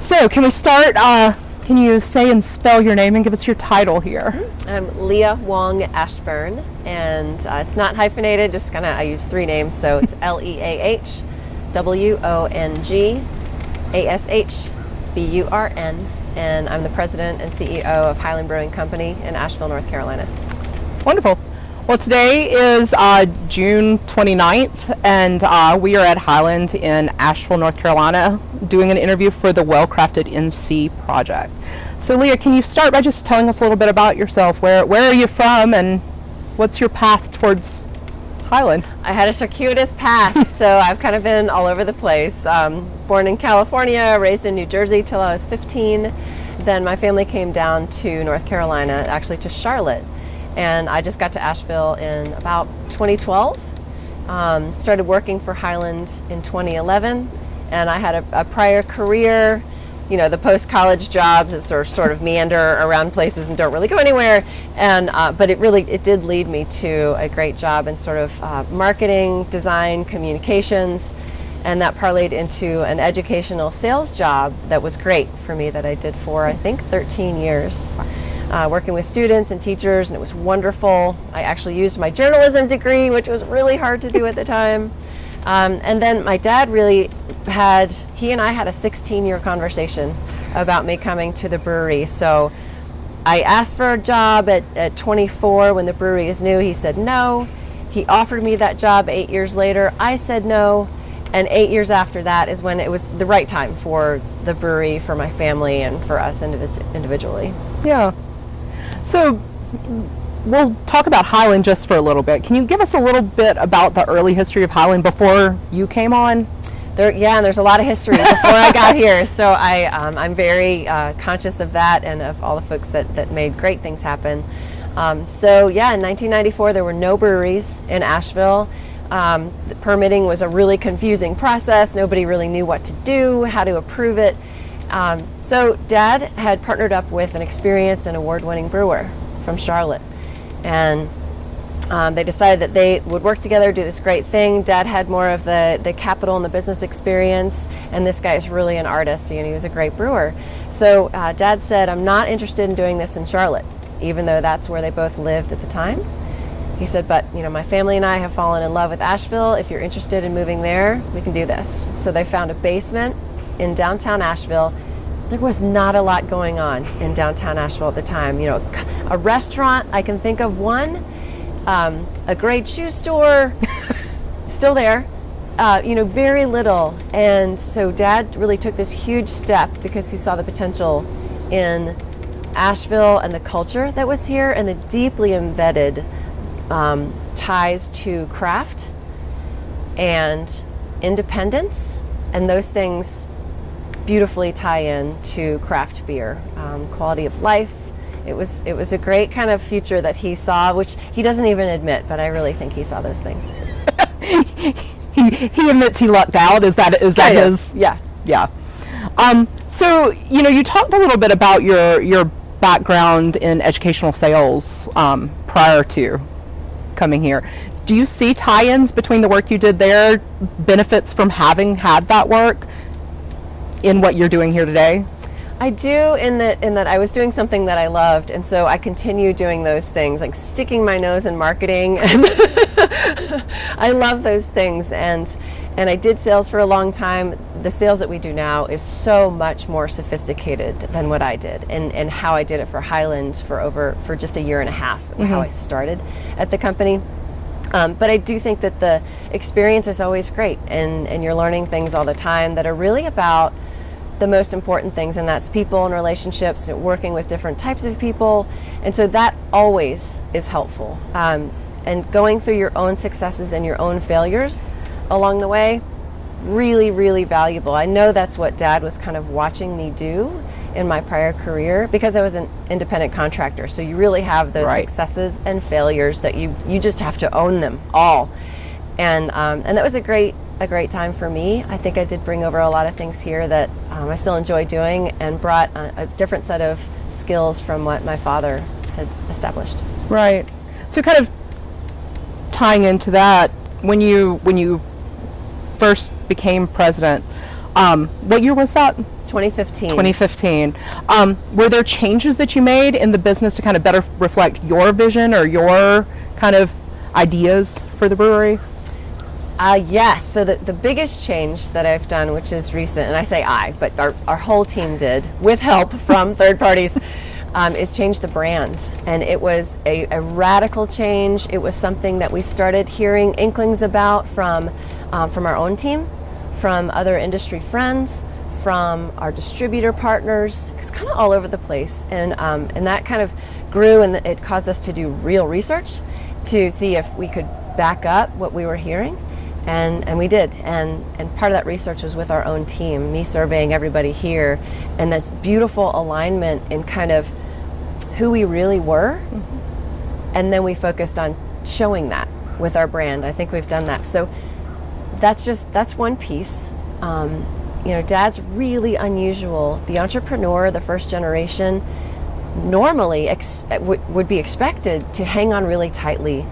So, can we start? Uh, can you say and spell your name and give us your title here? I'm Leah Wong Ashburn, and uh, it's not hyphenated, just kind of, I use three names, so it's L E A H W O N G A S H B U R N, and I'm the president and CEO of Highland Brewing Company in Asheville, North Carolina. Wonderful. Well, today is uh, June 29th, and uh, we are at Highland in Asheville, North Carolina, doing an interview for the Well Crafted NC project. So, Leah, can you start by just telling us a little bit about yourself? Where, where are you from, and what's your path towards Highland? I had a circuitous path, so I've kind of been all over the place. Um, born in California, raised in New Jersey till I was 15. Then my family came down to North Carolina, actually to Charlotte and I just got to Asheville in about 2012. Um, started working for Highland in 2011, and I had a, a prior career. You know, the post-college jobs that sort of, sort of meander around places and don't really go anywhere. And uh, but it really it did lead me to a great job in sort of uh, marketing, design, communications, and that parlayed into an educational sales job that was great for me that I did for I think 13 years uh, working with students and teachers, and it was wonderful. I actually used my journalism degree, which was really hard to do at the time. Um, and then my dad really had, he and I had a 16 year conversation about me coming to the brewery. So I asked for a job at, at 24 when the brewery is new. He said no. He offered me that job eight years later. I said no. And eight years after that is when it was the right time for the brewery, for my family, and for us individually. Yeah. So we'll talk about Highland just for a little bit. Can you give us a little bit about the early history of Highland before you came on? There, yeah, and there's a lot of history before I got here, so I, um, I'm very uh, conscious of that and of all the folks that, that made great things happen. Um, so yeah, in 1994 there were no breweries in Asheville. Um, the permitting was a really confusing process. Nobody really knew what to do, how to approve it. Um, so Dad had partnered up with an experienced and award-winning brewer from Charlotte, and um, they decided that they would work together, do this great thing. Dad had more of the, the capital and the business experience, and this guy is really an artist, and he was a great brewer. So uh, Dad said, I'm not interested in doing this in Charlotte, even though that's where they both lived at the time. He said, but you know, my family and I have fallen in love with Asheville. If you're interested in moving there, we can do this. So they found a basement in downtown Asheville, there was not a lot going on in downtown Asheville at the time. You know, a restaurant, I can think of one, um, a great shoe store, still there. Uh, you know, very little. And so dad really took this huge step because he saw the potential in Asheville and the culture that was here and the deeply embedded um, ties to craft and independence. And those things beautifully tie in to craft beer, um, quality of life. It was it was a great kind of future that he saw, which he doesn't even admit, but I really think he saw those things. he, he admits he lucked out. Is that is that his? Yeah. Yeah. Um, so you know, you talked a little bit about your your background in educational sales um, prior to coming here. Do you see tie-ins between the work you did there, benefits from having had that work, in what you're doing here today? I do in that in that I was doing something that I loved and so I continue doing those things like sticking my nose in marketing and I love those things and and I did sales for a long time. The sales that we do now is so much more sophisticated than what I did and, and how I did it for Highland for over for just a year and a half, mm -hmm. how I started at the company. Um, but I do think that the experience is always great and, and you're learning things all the time that are really about the most important things, and that's people and relationships, working with different types of people. And so that always is helpful. Um, and going through your own successes and your own failures along the way, really, really valuable. I know that's what dad was kind of watching me do in my prior career because I was an independent contractor. So you really have those right. successes and failures that you, you just have to own them all. And, um, and that was a great a great time for me. I think I did bring over a lot of things here that um, I still enjoy doing and brought a, a, different set of skills from what my father had established. Right. So kind of tying into that, when you when you first became president, um, what year was that? 2015. 2015. Um, were there changes that you made in the business to kind of better reflect your vision or your kind of ideas for the brewery? Uh, yes. So the, the biggest change that I've done, which is recent, and I say I, but our, our whole team did with help from third parties, um, is change the brand. And it was a, a, radical change. It was something that we started hearing inklings about from, um, from our own team, from other industry friends, from our distributor partners. It's kind of all over the place. And, um, and that kind of grew and it caused us to do real research to see if we could back up what we were hearing and, and we did. And, and part of that research was with our own team, me surveying everybody here, and this beautiful alignment in kind of who we really were. Mm-hmm. And then we focused on showing that with our brand. I think we've done that. So that's just, that's one piece. Um, you know, dad's really unusual. The entrepreneur, the first generation, normally ex- would be expected to hang on really tightly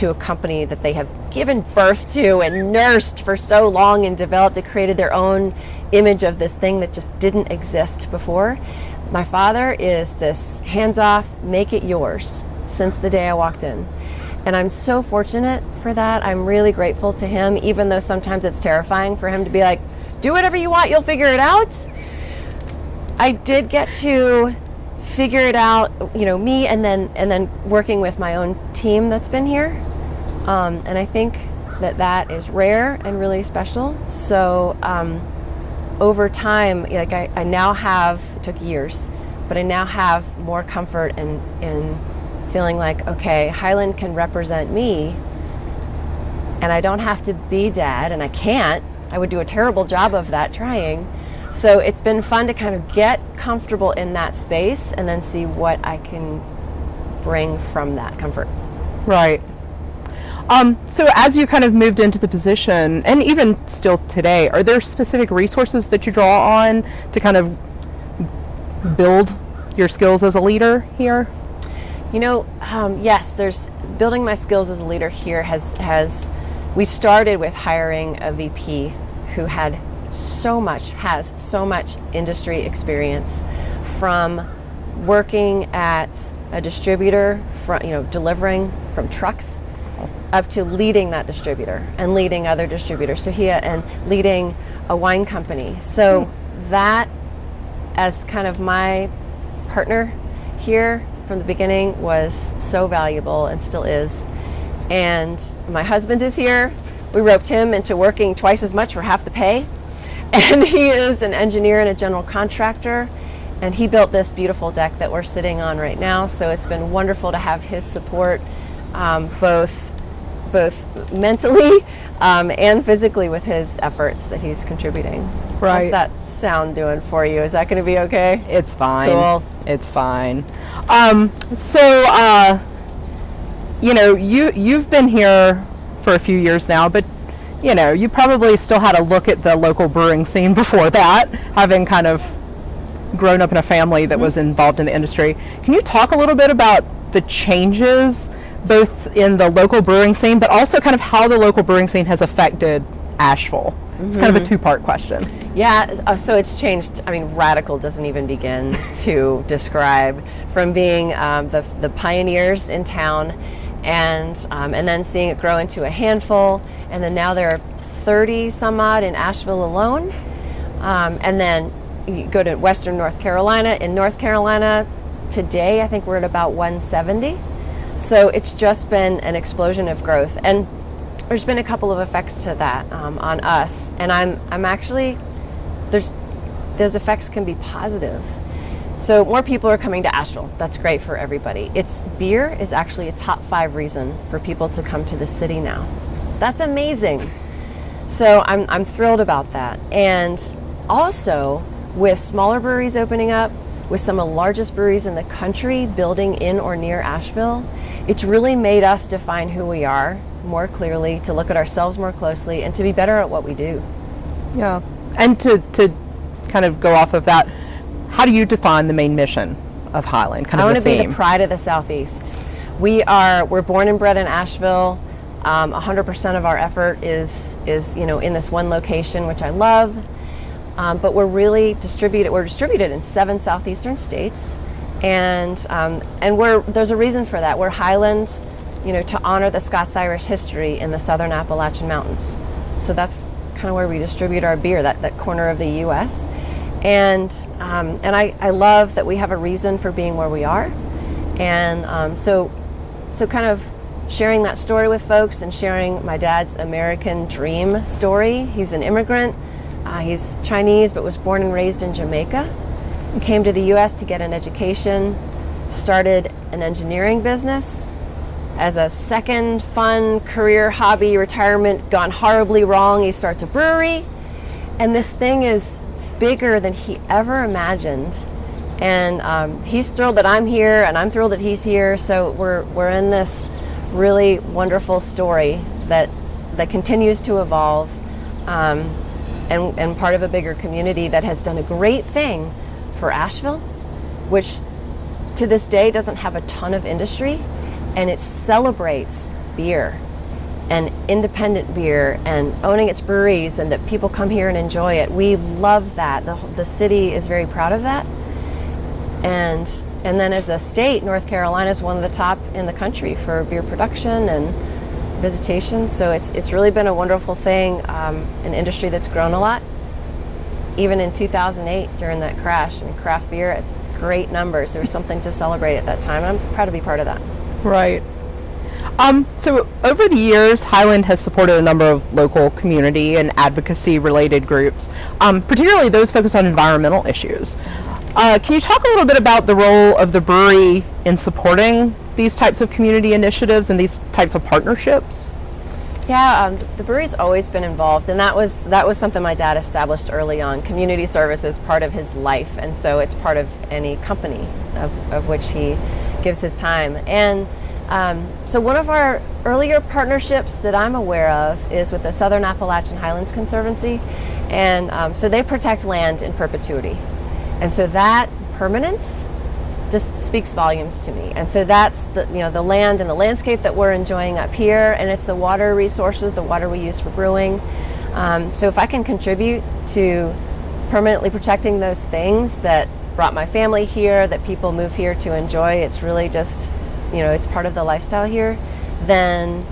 to a company that they have given birth to and nursed for so long and developed and created their own image of this thing that just didn't exist before. My father is this hands off, make it yours since the day I walked in. And I'm so fortunate for that. I'm really grateful to him, even though sometimes it's terrifying for him to be like, do whatever you want, you'll figure it out. I did get to figure it out, you know, me and then and then working with my own team that's been here. Um, and I think that that is rare and really special. So um, over time, like I, I now have, it took years, but I now have more comfort in, in feeling like, okay, Highland can represent me and I don't have to be dad and I can't. I would do a terrible job of that trying. So it's been fun to kind of get comfortable in that space and then see what I can bring from that comfort. Right. Um, so as you kind of moved into the position, and even still today, are there specific resources that you draw on to kind of build your skills as a leader here? You know, um, yes. There's building my skills as a leader here has has. We started with hiring a VP who had so much has so much industry experience from working at a distributor, from you know delivering from trucks up to leading that distributor and leading other distributors. So he and leading a wine company. So hmm. that as kind of my partner here from the beginning was so valuable and still is. And my husband is here. We roped him into working twice as much for half the pay. And he is an engineer and a general contractor. And he built this beautiful deck that we're sitting on right now. So it's been wonderful to have his support, um, both both mentally um, and physically with his efforts that he's contributing. Right. How's that sound doing for you? Is that going to be okay? It's fine. Cool. It's fine. Um, so, uh, you know, you you've been here for a few years now, but you know, you probably still had a look at the local brewing scene before that, having kind of grown up in a family that mm-hmm. was involved in the industry. Can you talk a little bit about the changes? Both in the local brewing scene, but also kind of how the local brewing scene has affected Asheville. Mm-hmm. It's kind of a mm-hmm. two-part question. Yeah, uh, so it's changed. I mean, radical doesn't even begin to describe from being um, the the pioneers in town, and um, and then seeing it grow into a handful, and then now there are 30 some odd in Asheville alone, um, and then you go to Western North Carolina. In North Carolina, today I think we're at about 170. So it's just been an explosion of growth. And there's been a couple of effects to that um, on us. And I'm, I'm actually, there's, those effects can be positive. So more people are coming to Asheville. That's great for everybody. It's beer is actually a top five reason for people to come to the city now. That's amazing. So I'm, I'm thrilled about that. And also with smaller breweries opening up, with some of the largest breweries in the country building in or near Asheville, it's really made us define who we are more clearly, to look at ourselves more closely, and to be better at what we do. Yeah. And to, to kind of go off of that, how do you define the main mission of Highland? Kind I want to be the pride of the Southeast. We are, we're born and bred in Asheville. Um, 100% of our effort is, is, you know, in this one location, which I love. Um, but we're really distributed. We're distributed in seven southeastern states, and um, and we're there's a reason for that. We're Highland, you know, to honor the Scots Irish history in the southern Appalachian Mountains. So that's kind of where we distribute our beer, that, that corner of the U.S. And um, and I, I love that we have a reason for being where we are, and um, so so kind of sharing that story with folks and sharing my dad's American dream story. He's an immigrant. Uh, he's Chinese but was born and raised in Jamaica. He came to the U.S. to get an education, started an engineering business, as a second fun career hobby retirement gone horribly wrong he starts a brewery and this thing is bigger than he ever imagined and um, he's thrilled that i'm here and i'm thrilled that he's here so we're, we're in this really wonderful story that that continues to evolve um, and, and part of a bigger community that has done a great thing for asheville which to this day doesn't have a ton of industry and it celebrates beer and independent beer and owning its breweries and that people come here and enjoy it. We love that. The, the city is very proud of that. And and then as a state, North Carolina is one of the top in the country for beer production and visitation. So it's it's really been a wonderful thing, um, an industry that's grown a lot. Even in 2008 during that crash, and craft beer at great numbers. There was something to celebrate at that time. I'm proud to be part of that. Right. Um, so over the years, Highland has supported a number of local community and advocacy related groups, um, particularly those focused on environmental issues. Uh, can you talk a little bit about the role of the brewery in supporting these types of community initiatives and these types of partnerships? Yeah, um, the brewery's always been involved, and that was that was something my dad established early on. Community service is part of his life, and so it's part of any company of, of which he gives his time. And um, so one of our earlier partnerships that I'm aware of is with the Southern Appalachian Highlands Conservancy, and um, so they protect land in perpetuity, and so that permanence just speaks volumes to me. And so that's the you know the land and the landscape that we're enjoying up here, and it's the water resources, the water we use for brewing. Um, so if I can contribute to permanently protecting those things that brought my family here, that people move here to enjoy, it's really just you know it's part of the lifestyle here. Then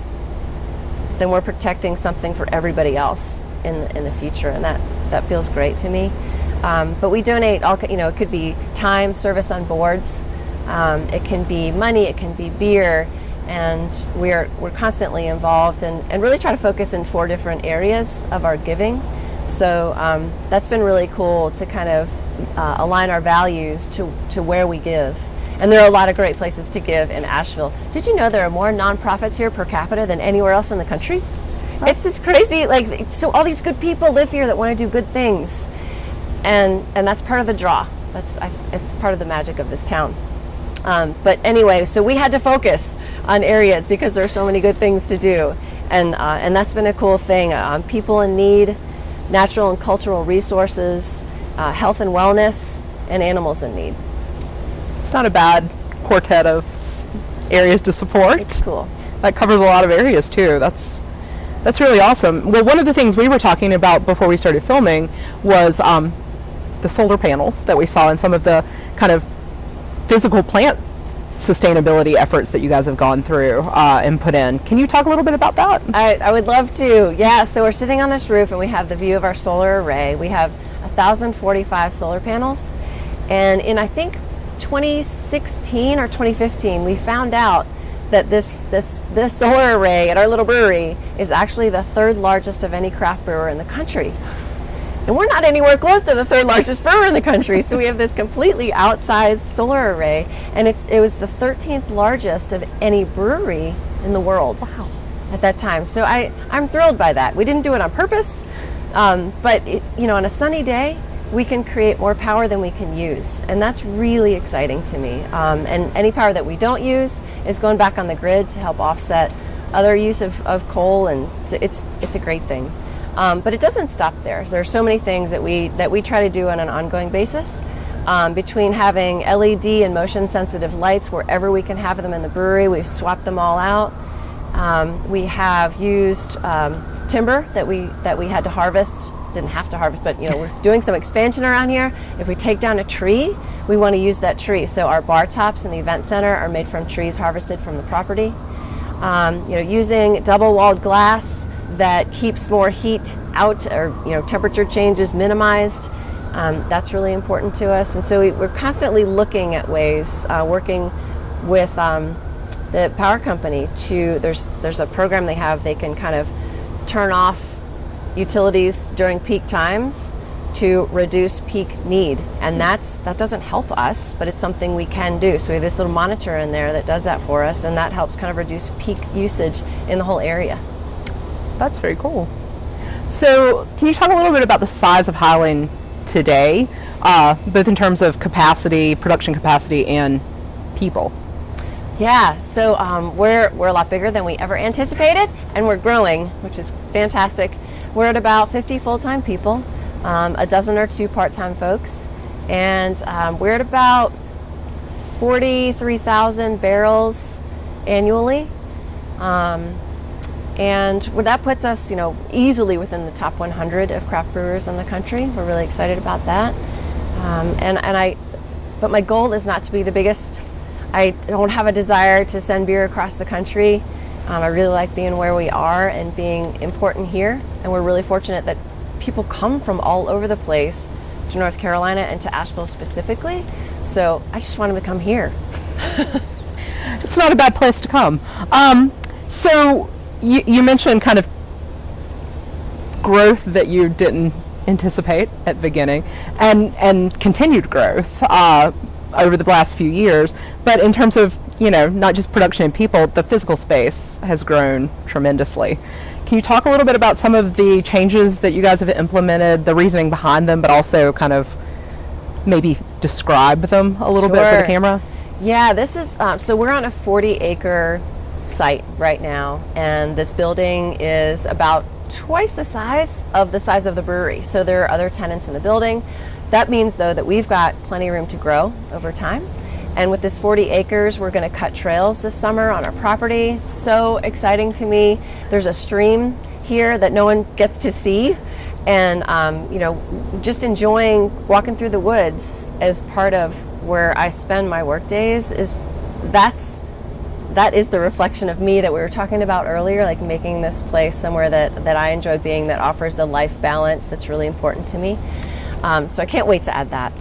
then we're protecting something for everybody else in in the future, and that that feels great to me. Um, but we donate all, you know, it could be time, service on boards, um, it can be money, it can be beer, and we're, we're constantly involved and, and really try to focus in four different areas of our giving. So um, that's been really cool to kind of uh, align our values to, to where we give. And there are a lot of great places to give in Asheville. Did you know there are more nonprofits here per capita than anywhere else in the country? It's this crazy, like, so all these good people live here that want to do good things and and that's part of the draw. That's I, it's part of the magic of this town. Um, but anyway, so we had to focus on areas because there's are so many good things to do, and uh, and that's been a cool thing. Um, people in need, natural and cultural resources, uh, health and wellness, and animals in need. It's not a bad quartet of areas to support. It's cool. That covers a lot of areas too. That's that's really awesome. Well, one of the things we were talking about before we started filming was um, the solar panels that we saw and some of the kind of physical plant sustainability efforts that you guys have gone through uh, and put in. Can you talk a little bit about that? I, I would love to. Yeah, so we're sitting on this roof and we have the view of our solar array. We have 1,045 solar panels. And in, I think, 2016 or 2015, we found out that this, this, this solar array at our little brewery is actually the third largest of any craft brewer in the country. And we're not anywhere close to the third largest brewer in the country. So we have this completely outsized solar array, and it's it was the 13th largest of any brewery in the world. Wow. At that time, so I I'm thrilled by that. We didn't do it on purpose, um, but it, you know, on a sunny day, we can create more power than we can use, and that's really exciting to me. Um, and any power that we don't use is going back on the grid to help offset other use of, of coal, and it's it's a great thing. Um, but it doesn't stop there. There are so many things that we that we try to do on an ongoing basis. Um, between having LED and motion sensitive lights wherever we can have them in the brewery, we've swapped them all out. Um, we have used um, timber that we that we had to harvest didn't have to harvest, but you know, we're doing some expansion around here. If we take down a tree, we want to use that tree. So our bar tops in the event center are made from trees harvested from the property. Um, you know, using double-walled glass that keeps more heat out, or you know, temperature changes minimized. Um, that's really important to us, and so we, are constantly looking at ways, uh, working with um, the power company to there's there's a program they have they can kind of turn off utilities during peak times to reduce peak need. And that's that doesn't help us but it's something we can do. So we have this little monitor in there that does that for us and that helps kind of reduce peak usage in the whole area that's very cool so can you talk a little bit about the size of highland today uh, both in terms of capacity production capacity and people yeah, so um, we're, we're a lot bigger than we ever anticipated, and we're growing, which is fantastic. We're at about 50 full-time people, um, a dozen or two part-time folks, and um, we're at about 43,000 barrels annually. Um, and that puts us, you know, easily within the top 100 of craft brewers in the country. We're really excited about that. Um, and, and I, but my goal is not to be the biggest I don't have a desire to send beer across the country. Um, I really like being where we are and being important here. And we're really fortunate that people come from all over the place to North Carolina and to Asheville specifically. So I just want them to come here. it's not a bad place to come. Um, so you, you mentioned kind of growth that you didn't anticipate at the beginning and, and continued growth. Uh, over the last few years. But in terms of, you know, not just production and people, the physical space has grown tremendously. Can you talk a little bit about some of the changes that you guys have implemented, the reasoning behind them, but also kind of maybe describe them a little sure. bit for the camera? Yeah, this is, um, so we're on a 40 acre site right now, and this building is about twice the size of the size of the brewery. So there are other tenants in the building. That means though that we've got plenty of room to grow over time. And with this 40 acres, we're gonna cut trails this summer on our property. So exciting to me. There's a stream here that no one gets to see. And um, you know, just enjoying walking through the woods as part of where I spend my work days is that's that is the reflection of me that we were talking about earlier, like making this place somewhere that, that I enjoy being, that offers the life balance that's really important to me. Um, so I can't wait to add that.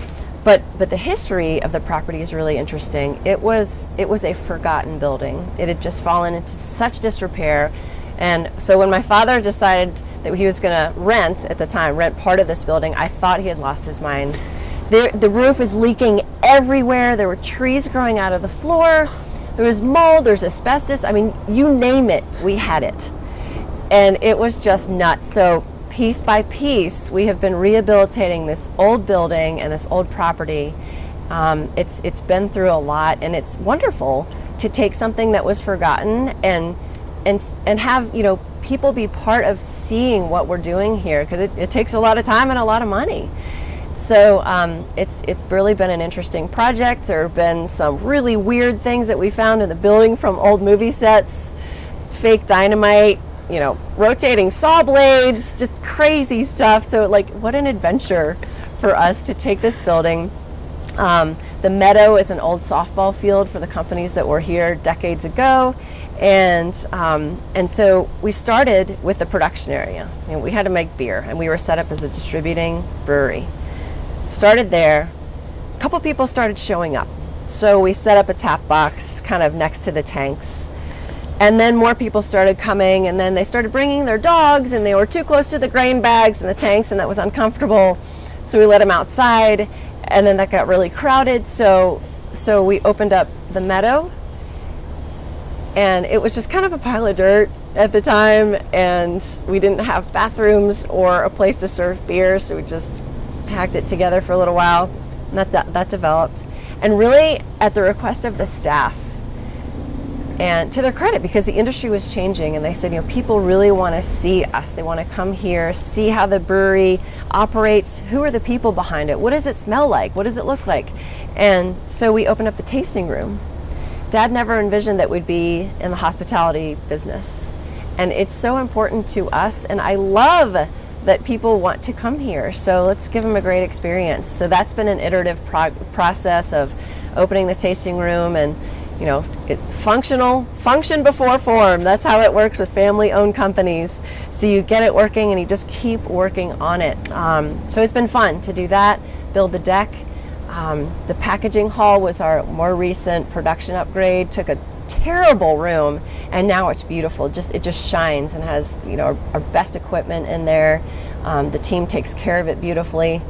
But, but the history of the property is really interesting. It was, it was a forgotten building. It had just fallen into such disrepair. And so when my father decided that he was going to rent at the time, rent part of this building, I thought he had lost his mind. The, the roof was leaking everywhere. There were trees growing out of the floor. There was mold, there's asbestos. I mean, you name it, we had it. And it was just nuts. So piece by piece, we have been rehabilitating this old building and this old property. Um, it's it's been through a lot, and it's wonderful to take something that was forgotten and and and have you know people be part of seeing what we're doing here because it, it, takes a lot of time and a lot of money. So um, it's it's really been an interesting project. There have been some really weird things that we found in the building from old movie sets, fake dynamite, you know, rotating saw blades, just crazy stuff. So like, what an adventure for us to take this building. Um, the meadow is an old softball field for the companies that were here decades ago. And, um, and so we started with the production area. We had to make beer and we were set up as a distributing brewery. Started there, a couple people started showing up. So we set up a tap box kind of next to the tanks and then more people started coming, and then they started bringing their dogs, and they were too close to the grain bags and the tanks, and that was uncomfortable. So we let them outside, and then that got really crowded. So, so we opened up the meadow, and it was just kind of a pile of dirt at the time, and we didn't have bathrooms or a place to serve beer, so we just packed it together for a little while, and that that developed. And really, at the request of the staff, and to their credit, because the industry was changing, and they said, you know, people really want to see us. They want to come here, see how the brewery operates. Who are the people behind it? What does it smell like? What does it look like? And so we opened up the tasting room. Dad never envisioned that we'd be in the hospitality business. And it's so important to us. And I love that people want to come here. So let's give them a great experience. So that's been an iterative pro process of opening the tasting room and you know, it, functional, function before form. That's how it works with family-owned companies. So you get it working and you just keep working on it. Um, so it's been fun to do that, build the deck. Um, the packaging hall was our more recent production upgrade. Took a terrible room and now it's beautiful. Just It just shines and has you know our, our best equipment in there. Um, the team takes care of it beautifully.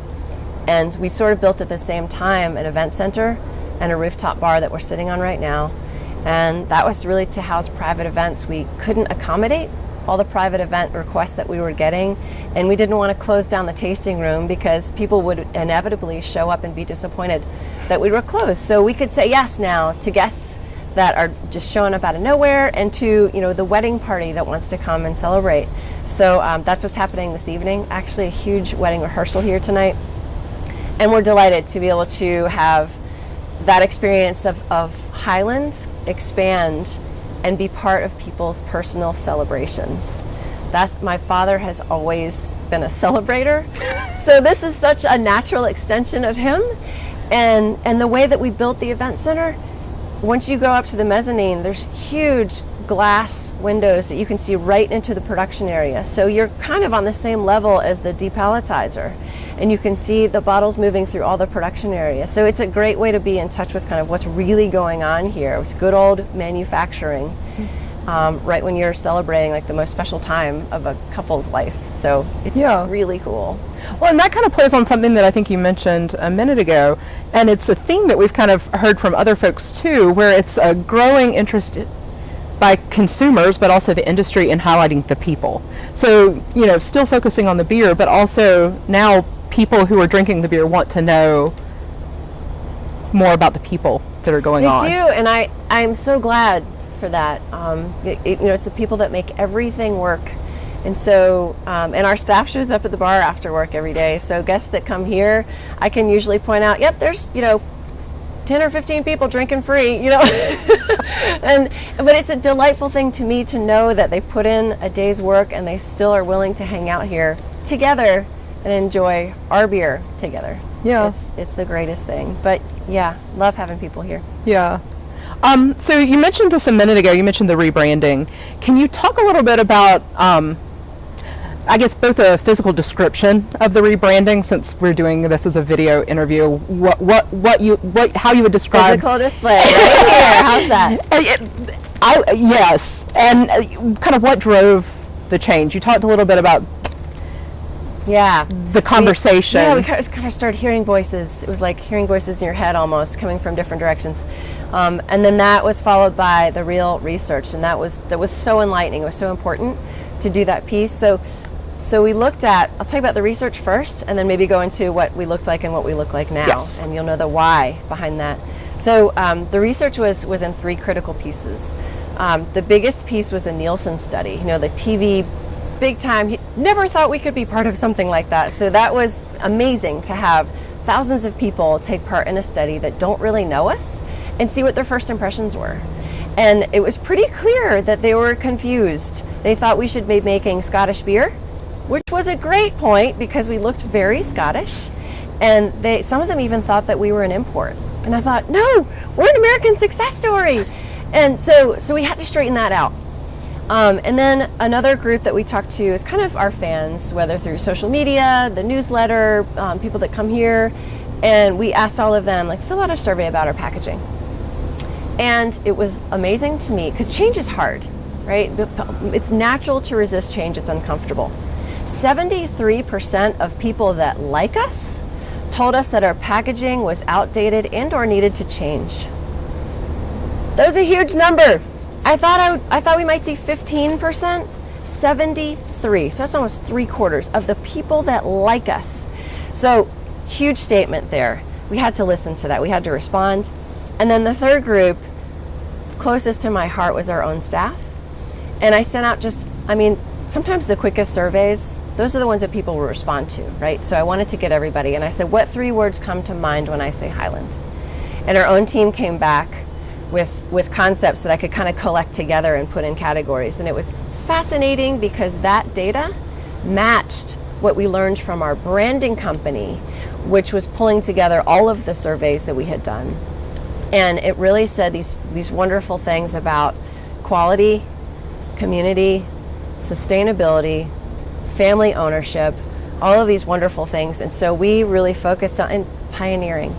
And we sort of built at the same time an event center and a rooftop bar that we're sitting on right now. And that was really to house private events. We couldn't accommodate all the private event requests that we were getting and we didn't want to close down the tasting room because people would inevitably show up and be disappointed that we were closed. So we could say yes now to guests that are just showing up out of nowhere and to you know the wedding party that wants to come and celebrate. So um, that's what's happening this evening. Actually a huge wedding rehearsal here tonight. And we're delighted to be able to have that experience of, of Highland expand and be part of people's personal celebrations. That's my father has always been a celebrator. so this is such a natural extension of him. And and the way that we built the event center, once you go up to the mezzanine, there's huge glass windows that you can see right into the production area. So you're kind of on the same level as the depalletizer and you can see the bottles moving through all the production area. So it's a great way to be in touch with kind of what's really going on here. It's good old manufacturing um, right when you're celebrating like the most special time of a couple's life. So it's yeah. really cool. Well, and that kind of plays on something that I think you mentioned a minute ago, and it's a theme that we've kind of heard from other folks too, where it's a growing interest by consumers, but also the industry in highlighting the people. So, you know, still focusing on the beer, but also now people who are drinking the beer want to know more about the people that are going they on. They do, and I, I'm so glad for that. Um, it, it, you know, it's the people that make everything work. And so, um, and our staff shows up at the bar after work every day. So guests that come here, I can usually point out, yep, there's, you know, 10 or 15 people drinking free, you know. and but it's a delightful thing to me to know that they put in a day's work and they still are willing to hang out here together and enjoy our beer together. Yeah. It's it's the greatest thing. But yeah, love having people here. Yeah. Um, so you mentioned this a minute ago. You mentioned the rebranding. Can you talk a little bit about um, I guess both a physical description of the rebranding, since we're doing this as a video interview. What what what you what how you would describe physical display right here? How's that? Uh, I, yes, and uh, kind of what drove the change. You talked a little bit about yeah the conversation. We, yeah, we kind of started hearing voices. It was like hearing voices in your head almost, coming from different directions. Um, and then that was followed by the real research, and that was that was so enlightening. It was so important to do that piece. So so we looked at, I'll tell you about the research first and then maybe go into what we looked like and what we look like now. Yes. And you'll know the why behind that. So um, the research was, was in three critical pieces. Um, the biggest piece was a Nielsen study, you know, the TV big time. He never thought we could be part of something like that. So that was amazing to have thousands of people take part in a study that don't really know us and see what their first impressions were. And it was pretty clear that they were confused. They thought we should be making Scottish beer which was a great point because we looked very Scottish. And they, some of them even thought that we were an import. And I thought, no, we're an American success story. And so, so we had to straighten that out. Um, and then another group that we talked to is kind of our fans, whether through social media, the newsletter, um, people that come here. And we asked all of them, like, fill out a survey about our packaging. And it was amazing to me because change is hard, right? It's natural to resist change, it's uncomfortable. 73% of people that like us told us that our packaging was outdated and or needed to change. That was a huge number. I thought I, I thought we might see 15%, 73. So that's almost three quarters of the people that like us. So huge statement there. We had to listen to that. We had to respond. And then the third group, closest to my heart, was our own staff. And I sent out just, I mean, sometimes the quickest surveys, those are the ones that people will respond to, right? So I wanted to get everybody, and I said, what three words come to mind when I say Highland? And our own team came back with, with concepts that I could kind of collect together and put in categories. And it was fascinating because that data matched what we learned from our branding company, which was pulling together all of the surveys that we had done. And it really said these, these wonderful things about quality, community, sustainability, family ownership, all of these wonderful things. And so we really focused on pioneering,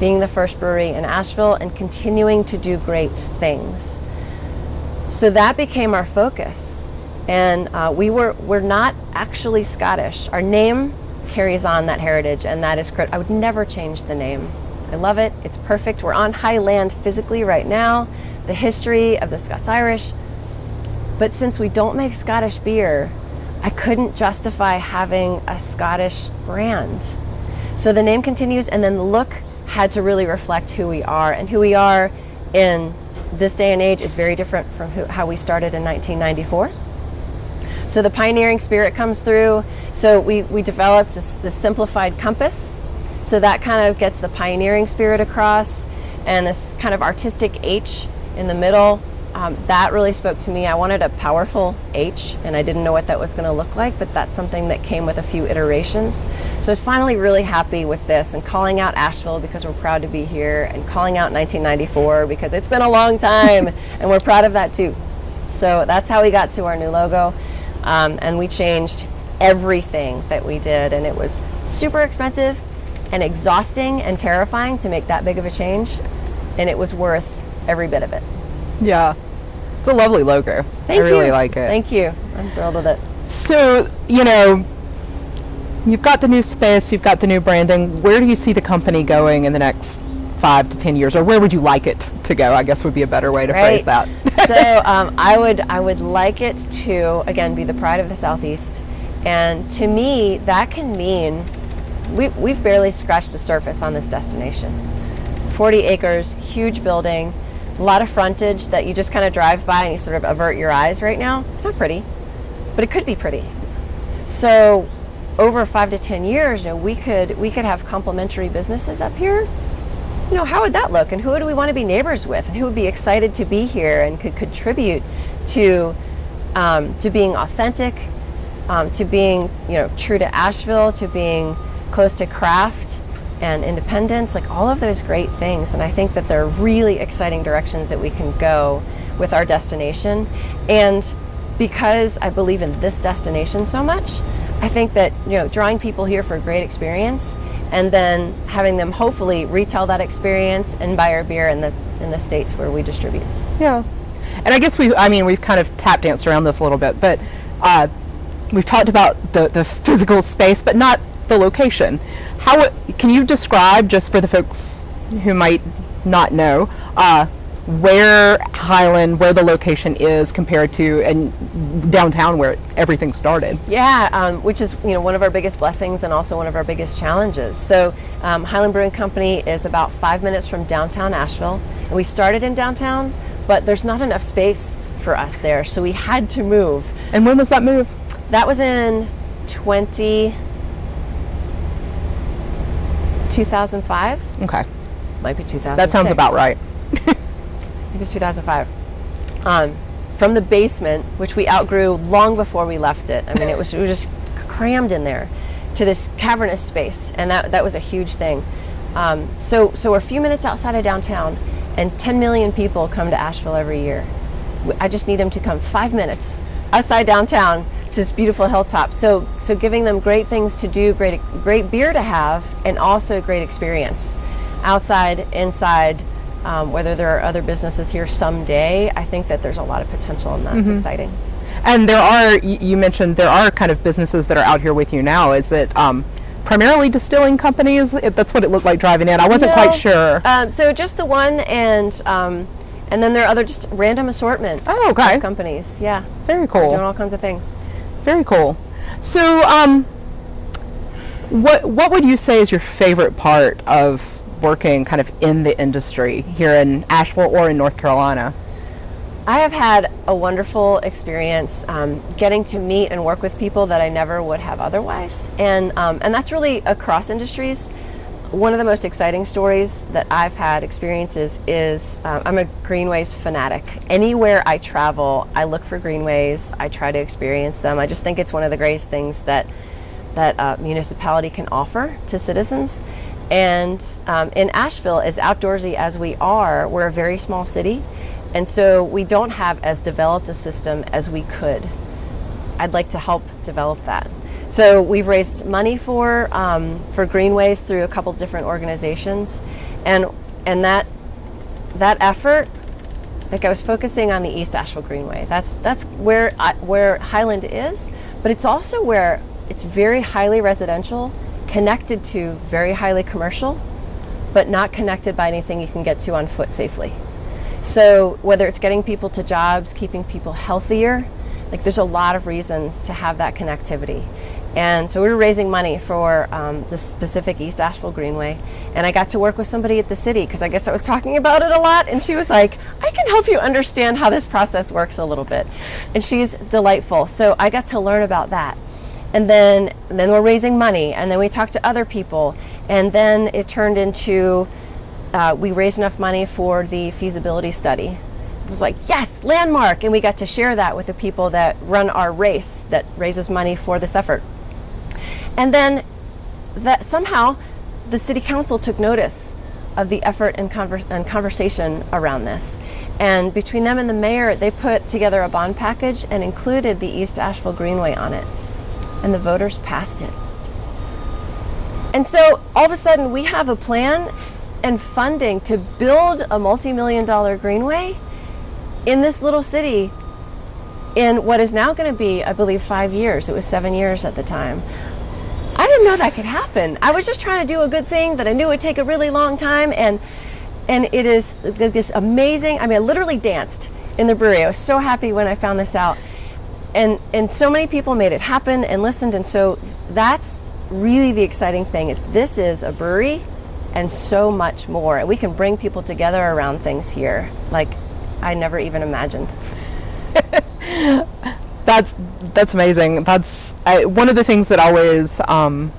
being the first brewery in Asheville and continuing to do great things. So that became our focus. And uh, we were, we're not actually Scottish. Our name carries on that heritage and that is critical. I would never change the name. I love it, it's perfect. We're on high land physically right now, the history of the Scots Irish. But since we don't make Scottish beer, I couldn't justify having a Scottish brand. So the name continues and then the look had to really reflect who we are and who we are in this day and age is very different from who, how we started in 1994. So the pioneering spirit comes through. So we, we developed this, this simplified compass. So that kind of gets the pioneering spirit across and this kind of artistic H in the middle. Um, that really spoke to me. I wanted a powerful H and I didn't know what that was going to look like, but that's something that came with a few iterations. So I'm finally really happy with this and calling out Asheville because we're proud to be here and calling out 1994 because it's been a long time and we're proud of that too. So that's how we got to our new logo. Um, and we changed everything that we did and it was super expensive and exhausting and terrifying to make that big of a change and it was worth every bit of it. Yeah. It's a lovely logo. Thank I really like it. Thank you. I'm thrilled with it. So, you know, you've got the new space, you've got the new branding. Where do you see the company going in the next five to ten years, or where would you like it to go? I guess would be a better way to right. phrase that. so um, I would I would like it to again be the pride of the southeast, and to me that can mean we, we've barely scratched the surface on this destination. 40 acres, huge building, a lot of frontage that you just kind of drive by and you sort of avert your eyes right now. It's not pretty, but it could be pretty. So over five to 10 years, you know, we could, we could have complementary businesses up here. You know, how would that look? And who do we want to be neighbors with? And who would be excited to be here and could contribute to, um, to being authentic, um, to being, you know, true to Asheville, to being close to craft and independence, like all of those great things. And I think that there are really exciting directions that we can go with our destination. And because I believe in this destination so much, I think that you know drawing people here for a great experience and then having them hopefully retell that experience and buy our beer in the in the states where we distribute. Yeah. And I guess we I mean we've kind of tap danced around this a little bit, but uh, we've talked about the, the physical space, but not the location. How can you describe, just for the folks who might not know, uh, where Highland, where the location is compared to and downtown where everything started? Yeah, um, which is you know one of our biggest blessings and also one of our biggest challenges. So um, Highland Brewing Company is about five minutes from downtown Asheville, and we started in downtown, but there's not enough space for us there, so we had to move. And when was that move? That was in 20. 2005. Okay. Might be 2000. That sounds about right. I think it was 2005. Um, from the basement, which we outgrew long before we left it. I mean, it was, it was just crammed in there to this cavernous space, and that, that was a huge thing. Um, so, so we're a few minutes outside of downtown, and 10 million people come to Asheville every year. I just need them to come five minutes outside downtown to this beautiful hilltop. So, so giving them great things to do, great, great beer to have, and also a great experience outside, inside. Um, whether there are other businesses here someday, I think that there's a lot of potential in that. It's exciting. And there are, you mentioned there are kind of businesses that are out here with you now. Is it um, primarily distilling companies? That's what it looked like driving in. I wasn't No. quite sure. Um, so just the one, and um, and then there are other just random assortment Oh, okay. of companies. Yeah, Very cool. doing all kinds of things. Very cool. So, um, what what would you say is your favorite part of working kind of in the industry here in Asheville or in North Carolina? I have had a wonderful experience um, getting to meet and work with people that I never would have otherwise, and um, and that's really across industries. One of the most exciting stories that I've had experiences is um, I'm a greenways fanatic. Anywhere I travel, I look for greenways. I try to experience them. I just think it's one of the greatest things that that uh, municipality can offer to citizens. And um, in Asheville, as outdoorsy as we are, we're a very small city, and so we don't have as developed a system as we could. I'd like to help develop that. So we've raised money for um, for greenways through a couple different organizations, and and that that effort, like I was focusing on the East Asheville Greenway. That's that's where I, where Highland is, but it's also where it's very highly residential, connected to very highly commercial, but not connected by anything you can get to on foot safely. So whether it's getting people to jobs, keeping people healthier, like there's a lot of reasons to have that connectivity. And so we were raising money for um, the specific East Asheville Greenway. And I got to work with somebody at the city because I guess I was talking about it a lot. And she was like, I can help you understand how this process works a little bit. And she's delightful. So I got to learn about that. And then, and then we're raising money. And then we talked to other people. And then it turned into uh, we raised enough money for the feasibility study was like, yes, landmark. And we got to share that with the people that run our race that raises money for this effort. And then that somehow the city council took notice of the effort and, conver- and, conversation around this. And between them and the mayor, they put together a bond package and included the East Asheville Greenway on it. And the voters passed it. And so all of a sudden, we have a plan and funding to build a multi million dollar greenway in this little city in what is now going to be, I believe, five years. It was seven years at the time. I didn't know that could happen. I was just trying to do a good thing that I knew would take a really long time, and and it is this amazing. I mean, I literally danced in the brewery. I was so happy when I found this out, and and so many people made it happen and listened, and so that's really the exciting thing. Is this is a brewery, and so much more, and we can bring people together around things here, like I never even imagined. that's that's amazing. That's I, one of the things that always um,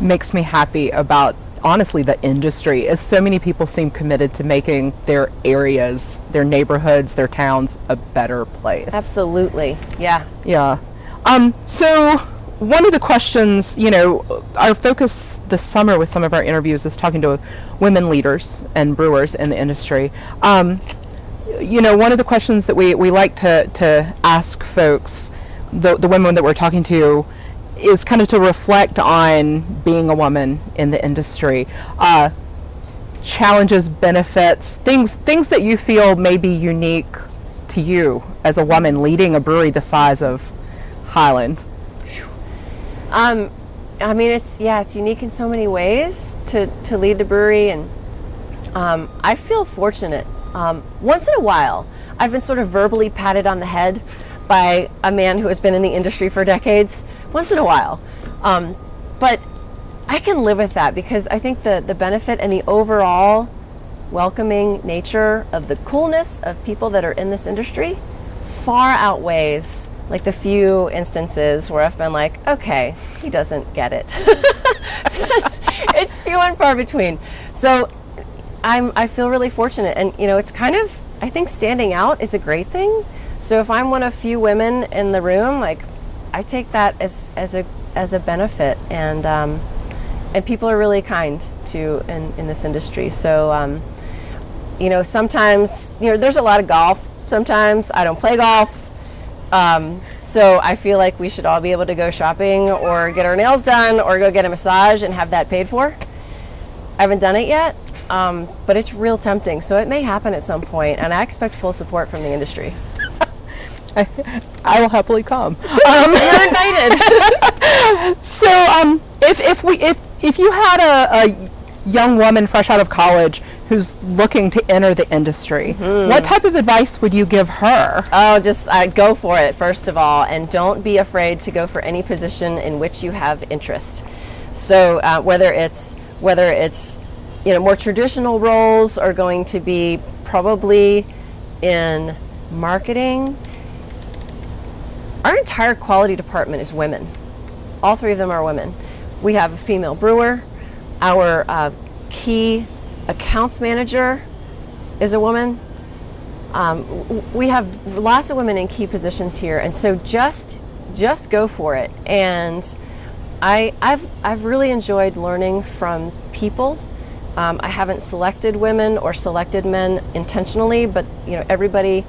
makes me happy about honestly the industry is so many people seem committed to making their areas, their neighborhoods, their towns a better place. Absolutely. Yeah. Yeah. Um, so one of the questions, you know, our focus this summer with some of our interviews is talking to women leaders and brewers in the industry. Um, you know, one of the questions that we, we like to, to ask folks, the, the women that we're talking to, is kind of to reflect on being a woman in the industry. Uh, challenges, benefits, things things that you feel may be unique to you as a woman leading a brewery the size of Highland. Um, I mean, it's yeah, it's unique in so many ways to to lead the brewery, and um, I feel fortunate um, once in a while, I've been sort of verbally patted on the head by a man who has been in the industry for decades, once in a while. Um, but I can live with that because I think the, the benefit and the overall welcoming nature of the coolness of people that are in this industry far outweighs like the few instances where I've been like, okay, he doesn't get it. it's, it's few and far between. So I'm, I feel really fortunate. And, you know, it's kind of, I think standing out is a great thing. So if I'm one of few women in the room, like, I take that as, as a, as a benefit. And, um, and people are really kind to in, in this industry. So, um, you know, sometimes, you know, there's a lot of golf. Sometimes I don't play golf. Um, so I feel like we should all be able to go shopping or get our nails done or go get a massage and have that paid for. I haven't done it yet, um, but it's real tempting. So it may happen at some point, and I expect full support from the industry. I, I will happily come. Um, You're invited. so, um, if, if we if if you had a, a young woman fresh out of college who's looking to enter the industry, mm-hmm. what type of advice would you give her? Oh, just uh, go for it, first of all, and don't be afraid to go for any position in which you have interest. So, uh, whether it's whether it's you know, more traditional roles are going to be probably in marketing. Our entire quality department is women. All three of them are women. We have a female brewer, our uh, key accounts manager is a woman. Um, we have lots of women in key positions here, and so just just go for it. And I, I've I've really enjoyed learning from people. Um, I haven't selected women or selected men intentionally, but you know everybody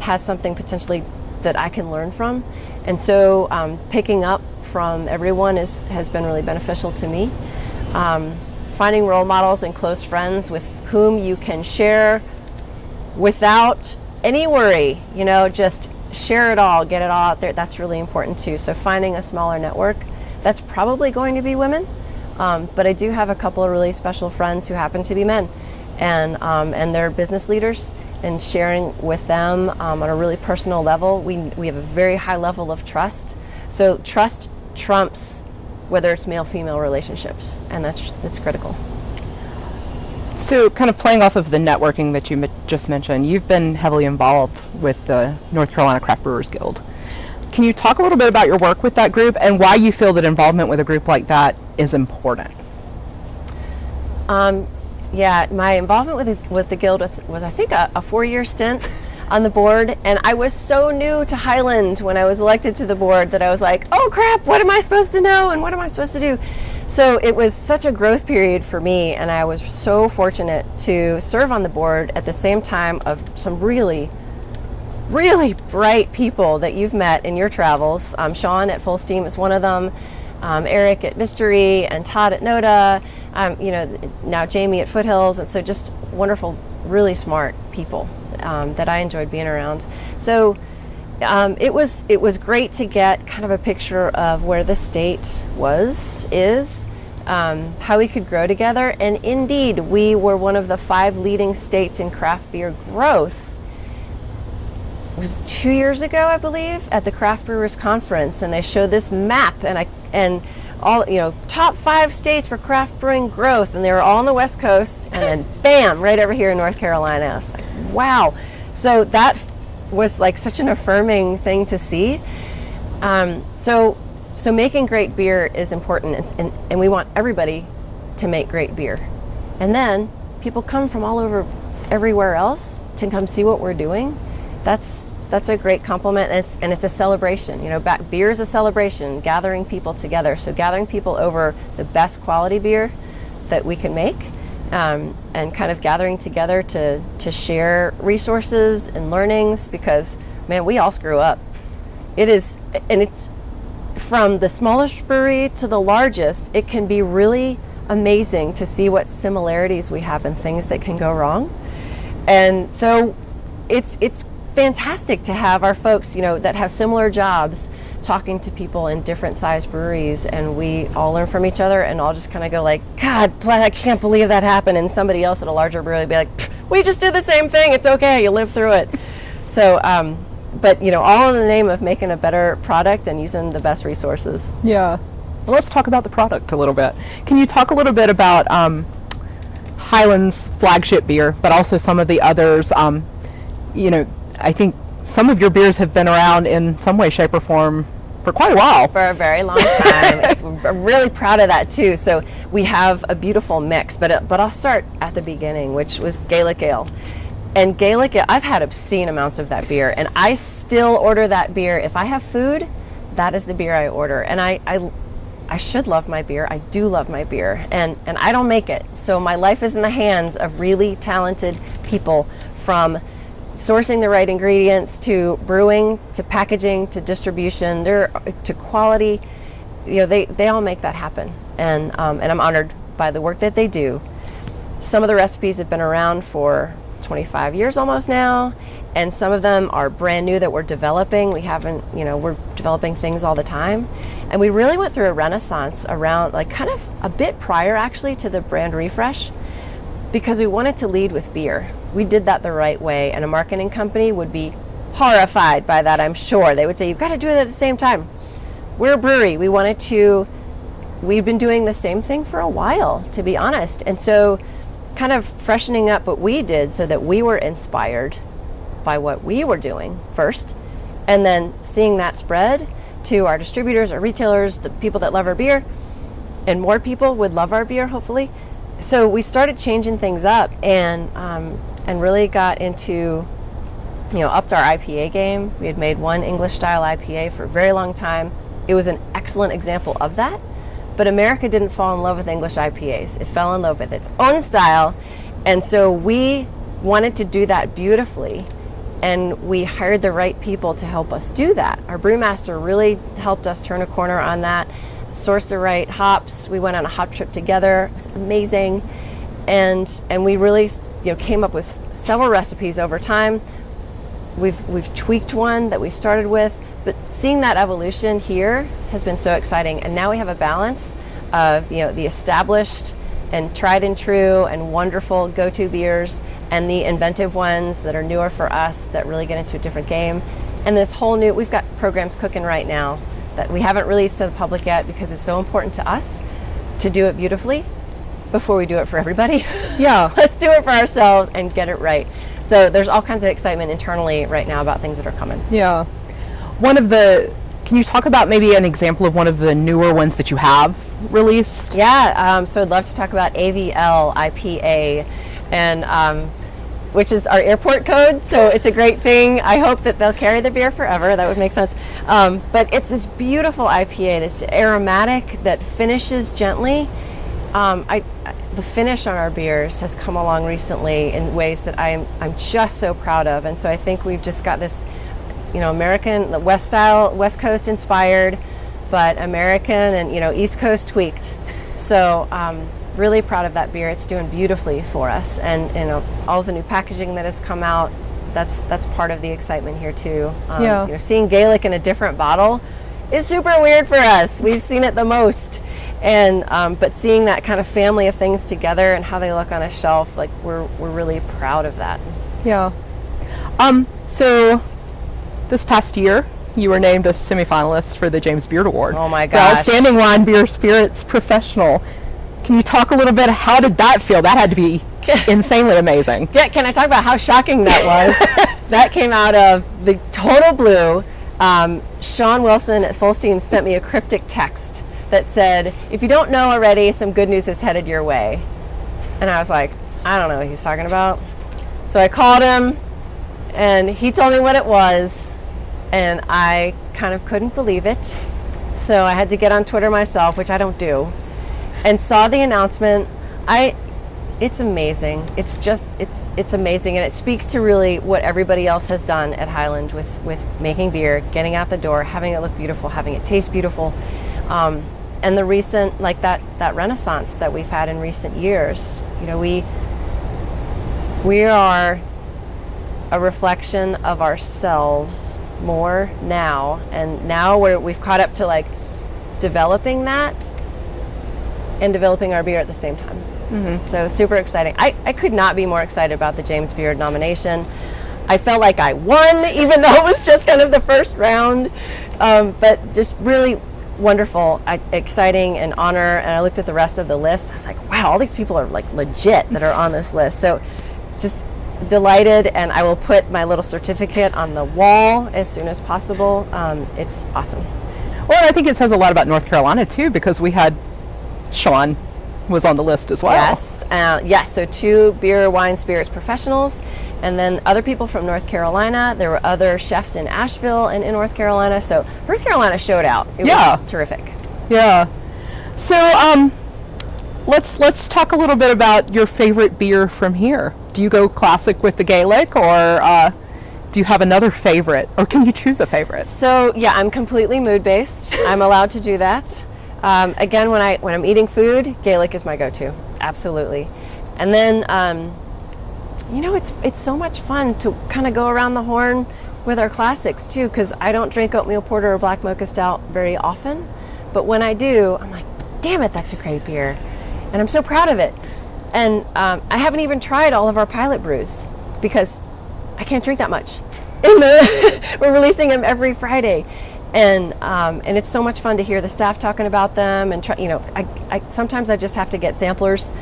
has something potentially that I can learn from, and so um, picking up from everyone is has been really beneficial to me. Finding role models and close friends with whom you can share without any worry, you know, just share it all, get it all out there. That's really important too. So finding a smaller network, that's probably going to be women. Um, but I do have a couple of really special friends who happen to be men, and um, and they're business leaders. And sharing with them um, on a really personal level, we we have a very high level of trust. So trust trumps whether it's male-female relationships, and that's that's critical. So, kind of playing off of the networking that you just mentioned, you've been heavily involved with the North Carolina Craft Brewers Guild. Can you talk a little bit about your work with that group and why you feel that involvement with a group like that is important? Um, yeah, my involvement with the, with the guild was, was I think, a, a four-year stint on the board, and I was so new to Highland when I was elected to the board that I was like, oh crap, what am I supposed to know and what am I supposed to do? So it was such a growth period for me, and I was so fortunate to serve on the board at the same time of some really, really bright people that you've met in your travels. Um, Sean at Fullsteam is one of them. Um, Eric at Mystery and Todd at Noda, um, you know, now Jamie at Foothills, and so just wonderful, really smart people um, that I enjoyed being around. So um, it was it was great to get kind of a picture of where the state was is. Um, how we could grow together, and indeed, we were one of the five leading states in craft beer growth. It was two years ago, I believe, at the Craft Brewers Conference, and they showed this map, and I and all you know top five states for craft brewing growth and they were all on the west coast and then bam right over here in north carolina like wow. So that was like such an affirming thing to see. Um, so so making great beer is important and, and, and we want everybody to make great beer. And then people come from all over everywhere else to come see what we're doing. That's that's a great compliment and it's, and it's a celebration. You know back, beer is a celebration gathering people together. So gathering people over the best quality beer that we can make um, and kind of gathering together to to share resources and learnings because man we all screw up. It is and it's from the smallest brewery to the largest it can be really amazing to see what similarities we have and things that can go wrong. And so it's it's fantastic to have our folks, you know, that have similar jobs talking to people in different size breweries and we all learn from each other and all just kind of go like, God, I can't believe that happened. And somebody else at a larger brewery be like, we just did the same thing. It's okay. You live through it. So, um, but you know, all in the name of making a better product and using the best resources. Yeah. Well, let's talk about the product a little bit. Can you talk a little bit about um, Highland's flagship beer, but also some of the others? Um, you know, I think some of your beers have been around in some way, shape, or form for quite a while. For a very long time. I'm really proud of that too. So we have a beautiful mix, but uh, but I'll start at the beginning, which was Gaelic Ale. And Gaelic Ale, I've had obscene amounts of that beer, and I still order that beer. If I have food, that is the beer I order. And I, I, I should love my beer. I do love my beer, and and I don't make it. So my life is in the hands of really talented people from sourcing the right ingredients to brewing to packaging to distribution to quality you know they, they all make that happen. And um, and I'm honored by the work that they do. Some of the recipes have been around for 25 years almost now and some of them are brand new that we're developing. We haven't you know we're developing things all the time. And we really went through a renaissance around like kind of a bit prior actually to the brand refresh because we wanted to lead with beer we did that the right way, and a marketing company would be horrified by that, I'm sure. They would say, You've got to do it at the same time. We're a brewery. We wanted to, we've been doing the same thing for a while, to be honest. And so, kind of freshening up what we did so that we were inspired by what we were doing first, and then seeing that spread to our distributors, our retailers, the people that love our beer. and more people would love our beer, hopefully. So we started changing things up and um, and really got into you know upped our IPA game. We had made one English style IPA for a very long time. It was an excellent example of that. But America didn't fall in love with English IPAs. It fell in love with its own style. And so we wanted to do that beautifully and we hired the right people to help us do that. Our brewmaster really helped us turn a corner on that, right hops. We went on a hop trip together. It was amazing, and and we really you know came up with several recipes over time. We've we've tweaked one that we started with, but seeing that evolution here has been so exciting. And now we have a balance of you know the established and tried and true and wonderful go-to beers and the inventive ones that are newer for us that really get into a different game. And this whole new, we've got programs cooking right now that we haven't released to the public yet because it's so important to us to do it beautifully before we do it for everybody. Yeah. Let's do it for ourselves and get it right. So there's all kinds of excitement internally right now about things that are coming. Yeah. One of the, can you talk about maybe an example of one of the newer ones that you have released? Yeah, um, so I'd love to talk about AVL IPA. And um, which is our airport code. So it's a great thing. I hope that they'll carry the beer forever. That would make sense. Um, but it's this beautiful IPA, this aromatic that finishes gently. Um, I, the finish on our beers has come along recently in ways that I'm, I'm just so proud of. And so I think we've just got this, you know, American, West style, West Coast inspired, but American and, you know, East Coast tweaked. So, um, really proud of that beer. It's doing beautifully for us, and you know all the new packaging that has come out. That's that's part of the excitement here too. Um, yeah. You know, seeing Gaelic in a different bottle is super weird for us. We've seen it the most, and um, but seeing that kind of family of things together and how they look on a shelf, like we're we're really proud of that. Yeah. Um. So, this past year, you were named a semifinalist for the James Beard Award. Oh my for. Outstanding Wine Beer Spirits Professional. Can you talk a little bit? How did that feel? That had to be insanely amazing. Yeah, can I talk about how shocking that was? that came out of the total blue. Um, Sean Wilson at Fullsteam sent me a cryptic text that said, if you don't know already, some good news is headed your way. And I was like, I don't know what he's talking about. So I called him and he told me what it was and I kind of couldn't believe it. So I had to get on Twitter myself, which I don't do and saw the announcement. I it's amazing. It's just it's it's amazing and it speaks to really what everybody else has done at Highland with with making beer, getting out the door, having it look beautiful, having it taste beautiful. Um, and the recent like that that renaissance that we've had in recent years. You know, we we are a reflection of ourselves more now and now we're, we've caught up to like developing that and developing our beer at the same time. Mm-hmm. So super exciting. I, I could not be more excited about the James Beard nomination. I felt like I won, even though it was just kind of the first round. Um, but just really wonderful, exciting, and honor. And I looked at the rest of the list. I was like, wow, all these people are like legit that are on this list. So just delighted, and I will put my little certificate on the wall as soon as possible. Um, it's awesome. Well, I think it says a lot about North Carolina too, because we had Sean was on the list as well. Yes, uh, yes. So two beer, wine, spirits professionals, and then other people from North Carolina. There were other chefs in Asheville and in North Carolina. So North Carolina showed out. It yeah, terrific. Yeah. So um, let's let's talk a little bit about your favorite beer from here. Do you go classic with the Gaelic, or uh, do you have another favorite, or can you choose a favorite? So yeah, I'm completely mood based. I'm allowed to do that. Um, again, when I when I'm eating food, Gaelic is my go-to, absolutely. And then, um, you know, it's it's so much fun to kind of go around the horn with our classics too, because I don't drink oatmeal porter or black mocha stout very often, but when I do, I'm like, damn it, that's a great beer, and I'm so proud of it. And um, I haven't even tried all of our pilot brews because I can't drink that much. The, we're releasing them every Friday, and um, and it's so much fun to hear the staff talking about them and try, you know I, I sometimes I just have to get samplers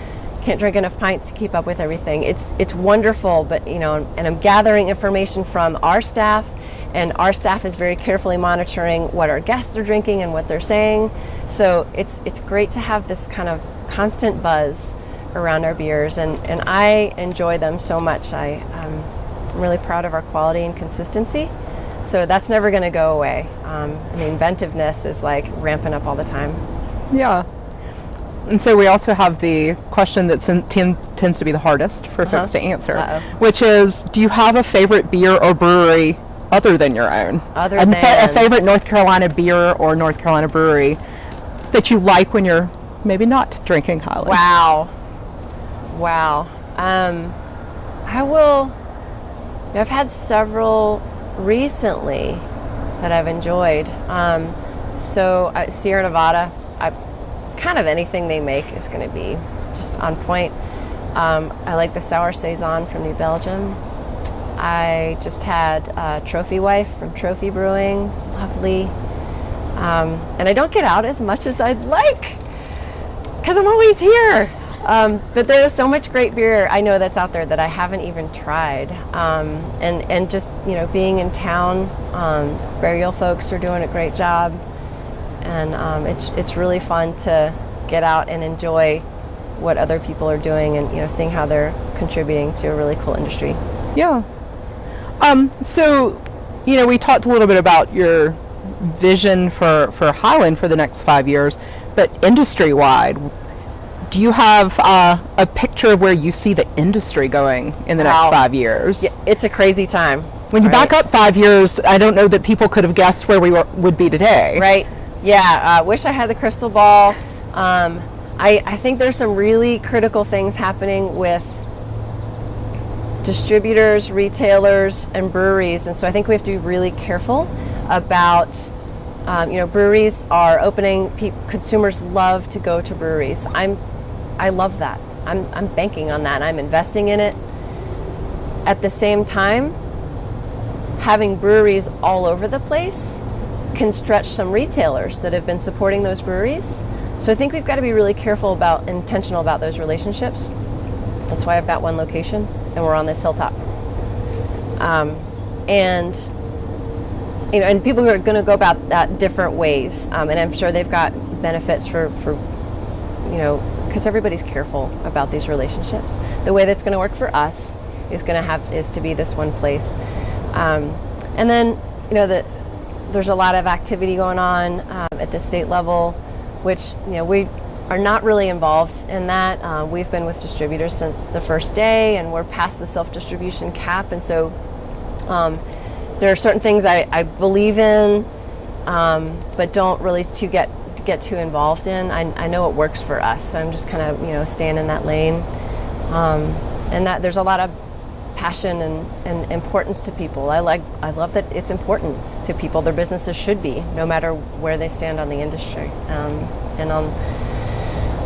can't drink enough pints to keep up with everything it's it's wonderful but you know and I'm gathering information from our staff and our staff is very carefully monitoring what our guests are drinking and what they're saying. So it's it's great to have this kind of constant buzz around our beers, and, and I enjoy them so much. I, um, I'm really proud of our quality and consistency. So that's never going to go away. Um, the inventiveness is like ramping up all the time. Yeah. And so we also have the question that tends to be the hardest for uh-huh. folks to answer, Uh-oh. which is do you have a favorite beer or brewery other than your own? Other a, than a favorite North Carolina beer or North Carolina brewery that you like when you're maybe not drinking Highland? Wow. Wow. Um, I will. I've had several recently that I've enjoyed. Um, so uh, Sierra Nevada, I, kind of anything they make is going to be just on point. Um, I like the sour saison from New Belgium. I just had uh, Trophy Wife from Trophy Brewing, lovely. Um, and I don't get out as much as I'd like because I'm always here. Um, but there's so much great beer I know that's out there that I haven't even tried. Um, and, and just, you know, being in town, um, burial folks are doing a great job. And um, it's, it's really fun to get out and enjoy what other people are doing and, you know, seeing how they're contributing to a really cool industry. Yeah. Um, so, you know, we talked a little bit about your vision for, for Highland for the next five years, but industry wide, do you have uh, a picture of where you see the industry going in the wow. next five years? Yeah, it's a crazy time. When you right? back up five years, I don't know that people could have guessed where we were, would be today. Right. Yeah. I uh, wish I had the crystal ball. Um, I, I think there's some really critical things happening with distributors, retailers, and breweries, and so I think we have to be really careful about. Um, you know, breweries are opening. Pe- consumers love to go to breweries. I'm I love that. I'm, I'm banking on that. I'm investing in it. At the same time, having breweries all over the place can stretch some retailers that have been supporting those breweries. So I think we've got to be really careful about, intentional about those relationships. That's why I've got one location and we're on this hilltop. Um, and you know, and people are going to go about that different ways, um, and I'm sure they've got benefits for, for you know, because everybody's careful about these relationships. The way that's going to work for us is going to have is to be this one place, um, and then you know that there's a lot of activity going on um, at the state level, which you know we are not really involved in that. Uh, we've been with distributors since the first day, and we're past the self-distribution cap, and so um, there are certain things I, I believe in, um, but don't really to get get too involved in. I, I know it works for us, so I'm just kind of you know staying in that lane. Um, and that there's a lot of passion and, and importance to people. I like I love that it's important to people. Their businesses should be, no matter where they stand on the industry um, and on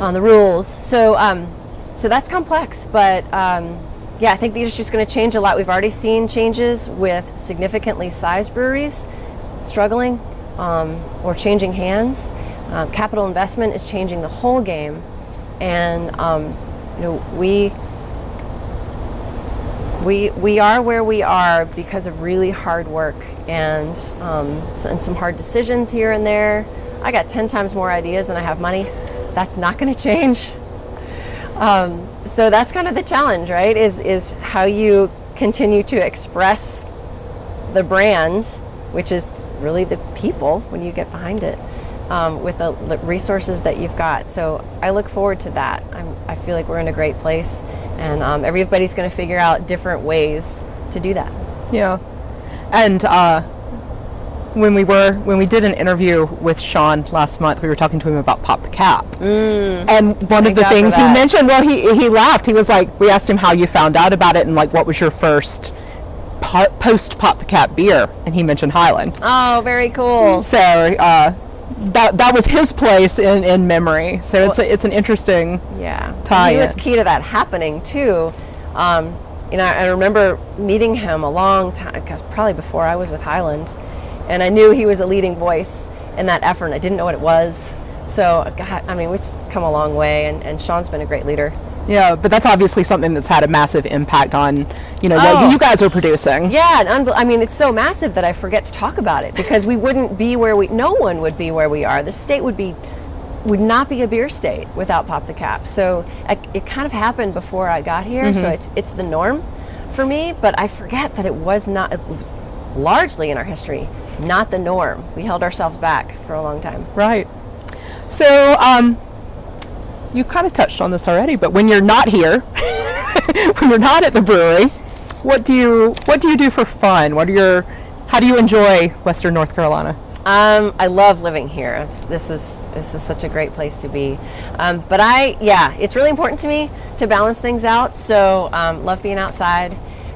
on the rules. So um, so that's complex, but um, yeah, I think the industry is going to change a lot. We've already seen changes with significantly sized breweries struggling um, or changing hands. Um, capital investment is changing the whole game, and um, you know we we we are where we are because of really hard work and um, and some hard decisions here and there. I got ten times more ideas than I have money. That's not going to change. Um, so that's kind of the challenge, right? Is is how you continue to express the brand, which is really the people when you get behind it um, with the resources that you've got. So I look forward to that. I'm, i feel like we're in a great place, and um, everybody's going to figure out different ways to do that. Yeah, and uh, when we were when we did an interview with Sean last month, we were talking to him about Pop the Cap, mm, and one of the things he mentioned, well, he he laughed. He was like, we asked him how you found out about it, and like, what was your first post Pop the Cap beer, and he mentioned Highland. Oh, very cool. So uh, that that was his place in, in memory. So well, it's a, it's an interesting yeah tie. He was key to that happening too. Um, you know, I remember meeting him a long time, because probably before I was with Highland, and I knew he was a leading voice in that effort. And I didn't know what it was. So, God, I mean, we've come a long way, and, and Sean's been a great leader Yeah, but that's obviously something that's had a massive impact on, you know, Oh. what you guys are producing. Yeah, and I mean, it's so massive that I forget to talk about it because we wouldn't be where we, no one would be where we are. The state would be, would not be a beer state without Pop the Cap. So I, it kind of happened before I got here, so it's it's the norm for me. But I forget that it was not, it was largely in our history, not the norm. We held ourselves back for a long time. Right. So, um, you kind of touched on this already, but when you're not here, when you're not at the brewery, what do you what do you do for fun? What are your how do you enjoy Western North Carolina? Um, I love living here. It's, this is this is such a great place to be. Um, but I, yeah, it's really important to me to balance things out. So um, love being outside.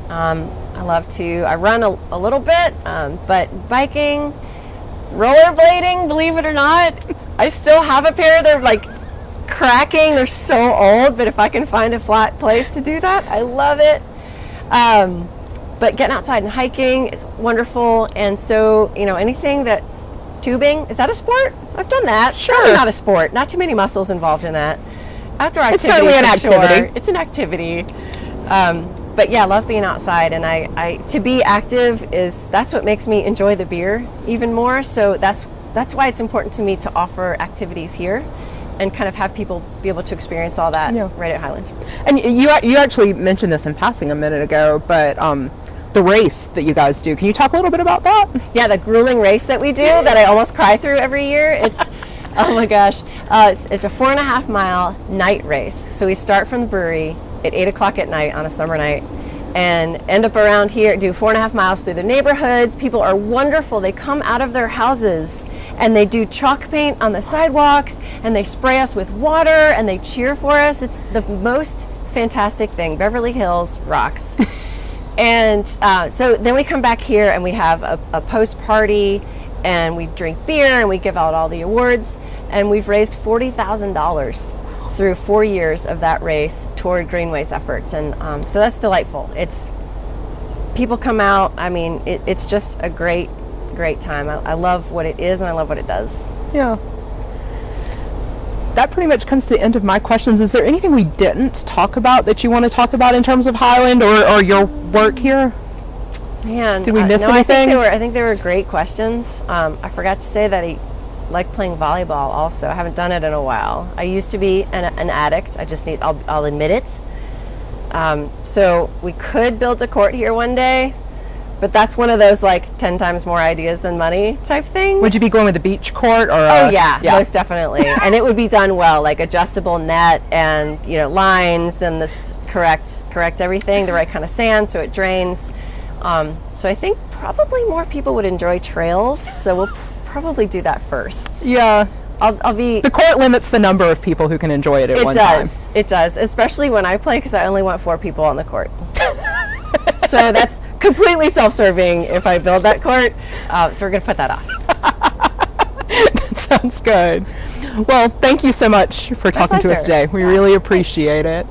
Um, I love to. I run a, a little bit, um, but biking, rollerblading. Believe it or not, I still have a pair. They're like cracking. They're so old, but if I can find a flat place to do that, I love it. Um, but getting outside and hiking is wonderful. And so, you know, anything that tubing is that a sport? I've done that. Sure. Probably not a sport. Not too many muscles involved in that. Outdoor activity. It's certainly an for sure. activity. It's an activity. Um, but yeah, I love being outside, and I, I to be active is that's what makes me enjoy the beer even more. So that's that's why it's important to me to offer activities here, and kind of have people be able to experience all that Yeah. right at Highland. And you you actually mentioned this in passing a minute ago, but um, the race that you guys do. Can you talk a little bit about that? Yeah, the grueling race that we do that I almost cry through every year. It's oh my gosh, uh, it's, it's a four and a half mile night race. So we start from the brewery at eight o'clock at night on a summer night, and end up around here. Do four and a half miles through the neighborhoods. People are wonderful. They come out of their houses. And they do chalk paint on the sidewalks, and they spray us with water, and they cheer for us. It's the most fantastic thing. Beverly Hills rocks. And uh, so then we come back here and we have a, a post party and we drink beer and we give out all the awards. And we've raised $40,000 through four years of that race toward Greenway's efforts. And um, so that's delightful. It's people come out. I mean, it, it's just a great, great time. I, I love what it is and I love what it does. Yeah. That pretty much comes to the end of my questions. Is there anything we didn't talk about that you want to talk about in terms of Highland or, or your work here? Man, Did we uh, miss no, I think anything? they were. I think they were great questions. Um, I forgot to say that I like playing volleyball. Also, I haven't done it in a while. I used to be an, an addict. I just need. I'll, I'll admit it. Um, so we could build a court here one day, but that's one of those like ten times more ideas than money type thing. Would you be going with a beach court or? Oh uh, yeah, most definitely, and it would be done well, like adjustable net and you know lines and the correct correct everything, the right kind of sand so it drains. Um, so I think probably more people would enjoy trails, so we'll probably do that first. Yeah. I'll, I'll be. The court limits the number of people who can enjoy it at It one time. It does. It does, especially when I play because I only want four people on the court. so that's completely self-serving if I build that court. Uh, so we're gonna put that off. that sounds good. Well, thank you so much for talking to us today. We Yeah, really appreciate it.